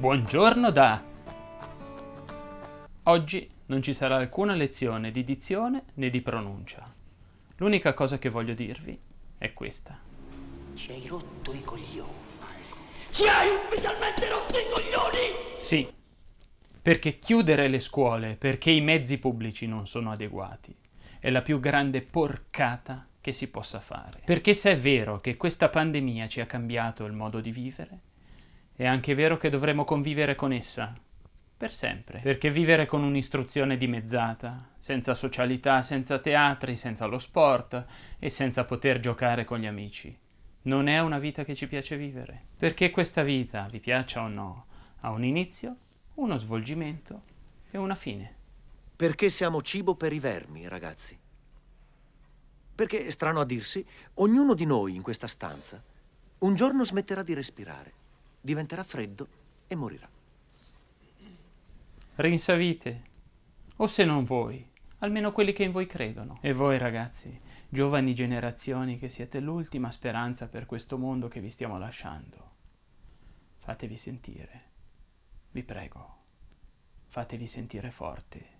Buongiorno da... Oggi non ci sarà alcuna lezione di dizione né di pronuncia. L'unica cosa che voglio dirvi è questa. Ci hai rotto i coglioni. Ci hai ufficialmente rotto i coglioni! Sì, perché chiudere le scuole perché i mezzi pubblici non sono adeguati è la più grande porcata che si possa fare. Perché se è vero che questa pandemia ci ha cambiato il modo di vivere, è anche vero che dovremo convivere con essa per sempre. Perché vivere con un'istruzione dimezzata, senza socialità, senza teatri, senza lo sport e senza poter giocare con gli amici, non è una vita che ci piace vivere. Perché questa vita, vi piaccia o no, ha un inizio, uno svolgimento e una fine. Perché siamo cibo per i vermi, ragazzi. Perché, strano a dirsi, ognuno di noi in questa stanza un giorno smetterà di respirare diventerà freddo e morirà. Rinsavite, o se non voi, almeno quelli che in voi credono. E voi ragazzi, giovani generazioni che siete l'ultima speranza per questo mondo che vi stiamo lasciando, fatevi sentire, vi prego, fatevi sentire forti.